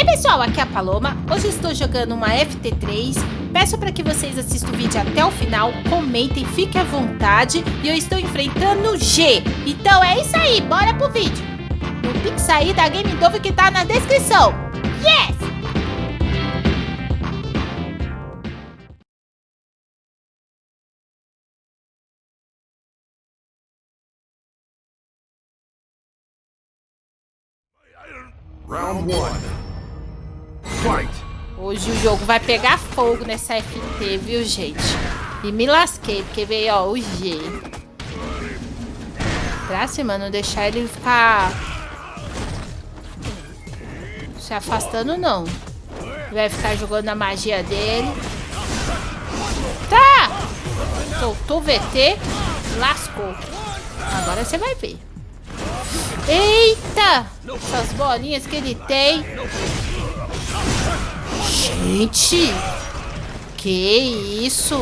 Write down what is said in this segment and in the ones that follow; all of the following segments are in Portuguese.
Ei pessoal, aqui é a Paloma. Hoje estou jogando uma FT3. Peço para que vocês assistam o vídeo até o final, comentem, fiquem à vontade. E eu estou enfrentando G. Então é isso aí, bora pro vídeo. No Pix aí da Game Dove que tá na descrição. Yes! Round one. Hoje o jogo vai pegar fogo nessa FT, viu, gente? E me lasquei, porque veio, ó, o G. Pra cima, não deixar ele ficar... Se afastando, não. Vai ficar jogando a magia dele. Tá! Soltou o VT. Lascou. Agora você vai ver. Eita! Essas bolinhas que ele tem. Gente! Que isso?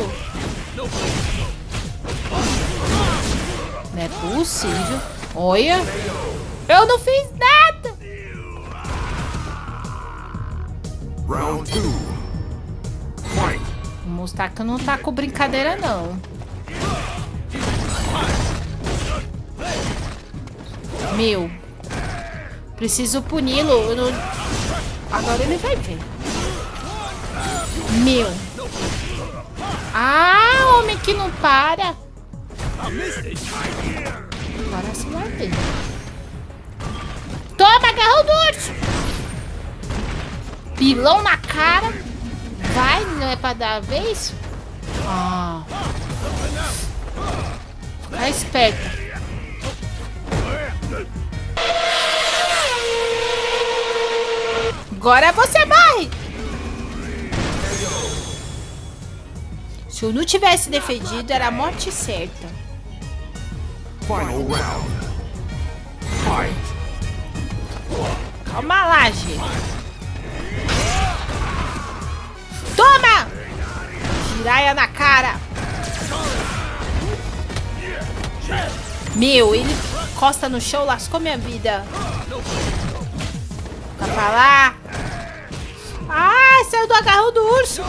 Não é possível. Olha. Eu não fiz nada. Round two. Fight. O Mustaca não tá com brincadeira, não. Meu. Preciso puni-lo. Não... Agora ele vai ver. Meu. Ah, homem que não para. Agora vai ver. Toma, agarrou do urso. Pilão na cara. Vai, não é pra dar a vez? Ah. Fica esperto. Agora você morre! Se eu não tivesse defendido, era a morte certa. Final round. Fight. Calma lá, gente. Toma! Giraia na cara. Meu, ele encosta no chão, lascou minha vida. Fica pra lá. Ah, saiu do agarrão do urso.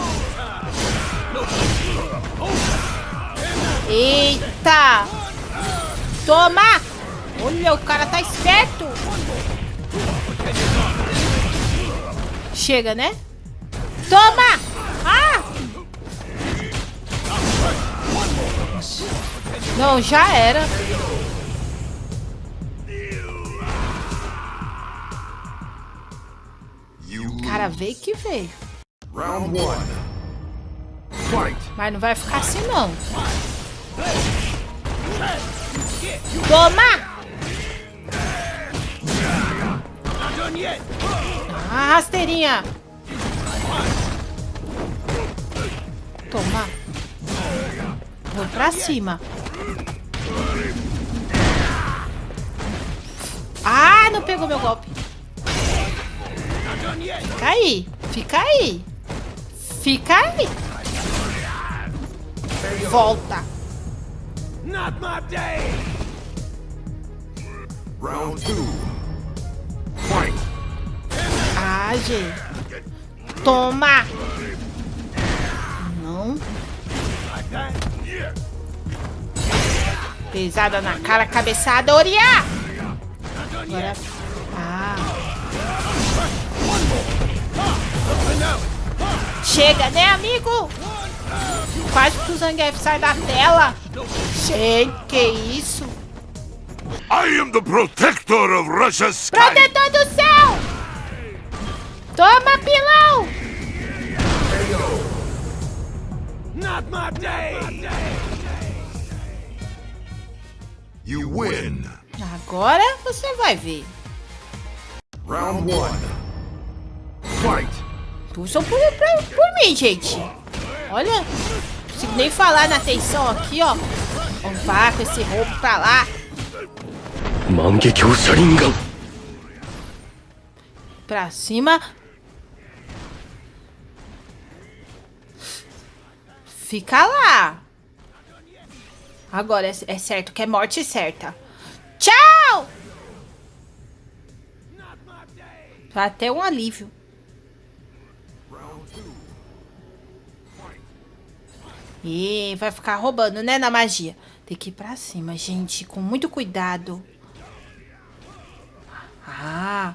Eita. Toma. Olha, o cara tá esperto. Chega, né? Toma. Ah. Não, já era. Cara, veio que veio. Round one. Fight. Mas não vai ficar assim, não. Toma! Ah, rasteirinha. Toma. Vou pra cima. Ah, não pegou meu golpe. Fica aí. Fica aí. Fica aí. Volta. Not my day! Round two. Fight. Ah, gente. Toma. Não. Pesada na cara, cabeçada, Oriá. Agora... Ah. Chega, né, amigo? Quase que o Zangief sai da tela. Gente, que isso? I am the protector of Russia's sky. Protetor do céu! Toma, pilão! Not my day! You win. Agora você vai ver. Round one. Fight. Torçam por, por, por mim, gente. Olha, consigo nem falar na atenção aqui, ó. Vamos com esse roubo pra lá. Pra cima. Fica lá. Agora é, é certo que é morte certa. Tchau! Até um alívio. E vai ficar roubando, né, na magia. Tem que ir pra cima, gente, com muito cuidado. Ah,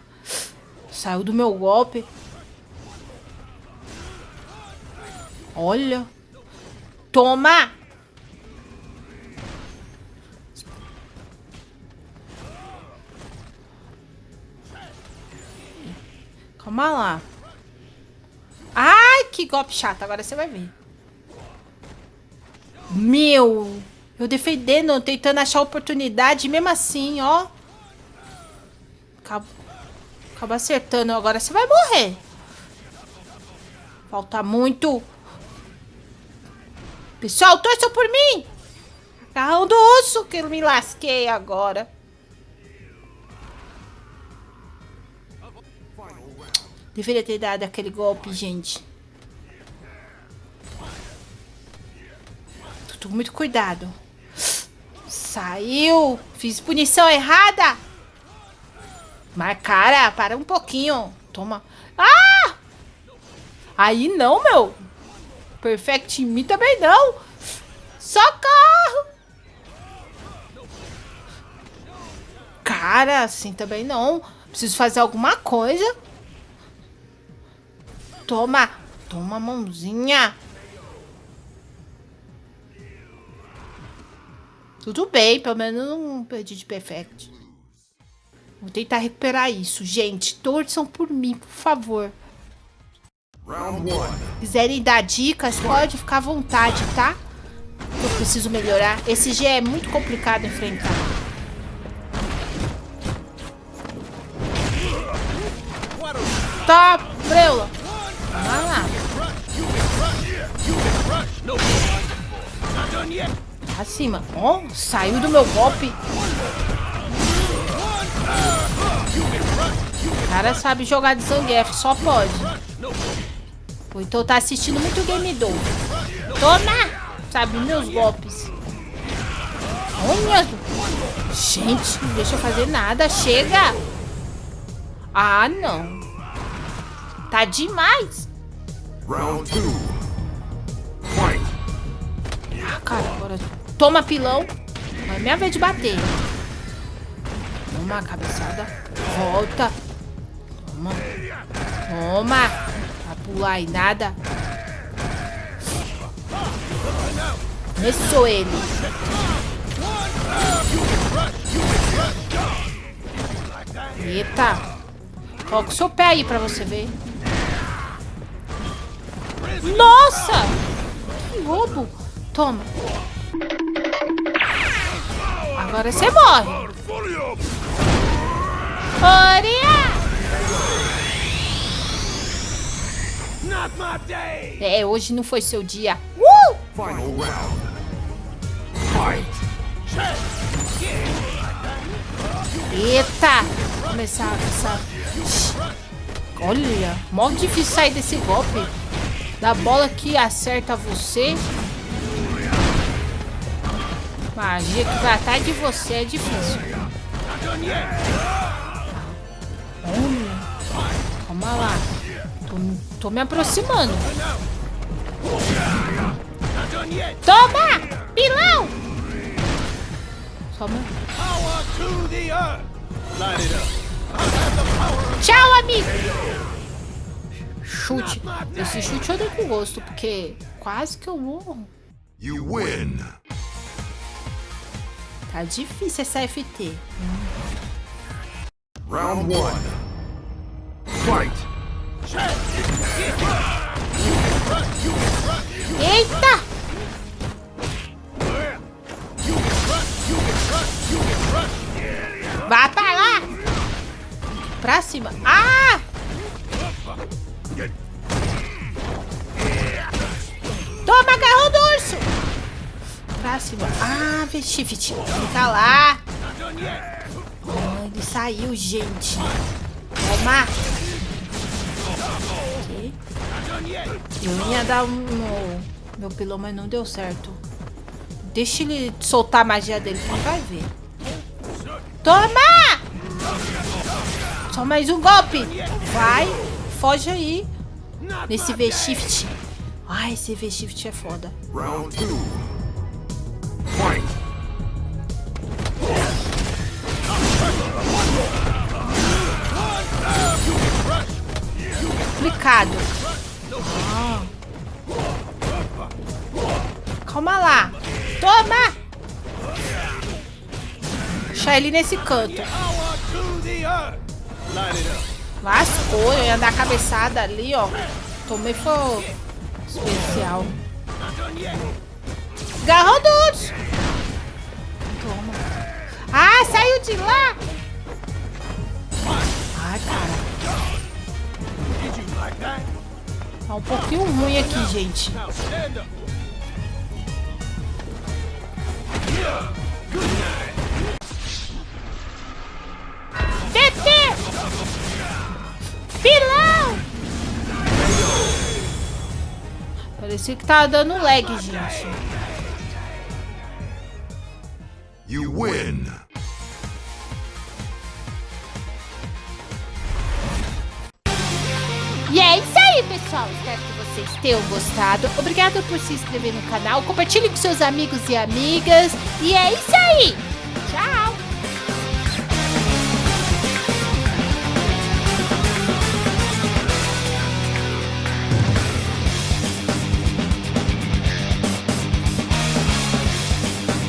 saiu do meu golpe. Olha. Toma! Calma lá. Ai, que golpe chato. Agora você vai ver. Meu. Eu defendendo, tentando achar oportunidade. Mesmo assim, ó. Acaba, acaba acertando. Agora você vai morrer. Falta muito. Pessoal, torçam por mim. Carrão do osso que eu me lasquei agora. Deveria ter dado aquele golpe, gente. Com muito cuidado. Saiu. Fiz punição errada. Mas, cara, para um pouquinho. Toma. Ah! Aí não, meu. Perfect mim também não. Socorro! Cara, assim também não. Preciso fazer alguma coisa. Toma! Toma, mãozinha! Tudo bem, pelo menos não perdi de perfect. Vou tentar recuperar isso. Gente, torçam por mim, por favor. Quiserem dar dicas, pode ficar à vontade, tá? Eu preciso melhorar. Esse G é muito complicado enfrentar. Tá, Breula. Vai lá. Acima. Ó, oh, saiu do meu golpe. O cara sabe jogar de Zangief, só pode. Ou então tá assistindo muito Game Do. Toma! Sabe, meus golpes. Olha! Gente, não deixa eu fazer nada. Chega! Ah, não. Tá demais. Round two. Fight. Ah, cara, agora toma pilão. É minha vez de bater. Toma, cabeçada. Volta. Toma. Toma. Vai pular aí nada. Sou ele. Eita. Coloca o seu pé aí pra você ver. Nossa! Que roubo! Toma. Agora você morre. Oria! É, hoje não foi seu dia. Uh! Final round. Fight. Eita! Começar essa... Olha, mó difícil sair desse golpe. Da bola que acerta você. Magia que vai atrás de você é difícil. Olha. Calma lá. Tô, tô me aproximando. Toma! Pilão! Toma. Tchau, amigo! Chute. Esse chute eu dei com gosto, porque quase que eu morro. You win. Tá difícil essa FT. Round 1. Fight. Eita! Vá pra lá! Pra cima. Ah! Toma, agarrou do urso! pra cima. Ah, shift. Fica tá lá. Ah, ele saiu, gente. Toma. Eu ia dar um... Meu pilão, mas não deu certo. Deixa ele soltar a magia dele que vai ver. Toma! Só mais um golpe. Vai. Foge aí. Nesse V-Shift. Ai, esse V-Shift é foda. Round Ah. Calma lá. Toma! Deixar ele nesse canto. Lascou, eu ia dar a cabeçada ali, ó. Tomei foi especial. Yet. Garrodudos! Toma. Ah, saiu de lá! Ai, cara. Tá um pouquinho ruim aqui, gente. TT! Pilão! Parecia que tava dando lag, gente. You win. Pessoal. Espero que vocês tenham gostado. Obrigado por se inscrever no canal. Compartilhe com seus amigos e amigas. E é isso aí.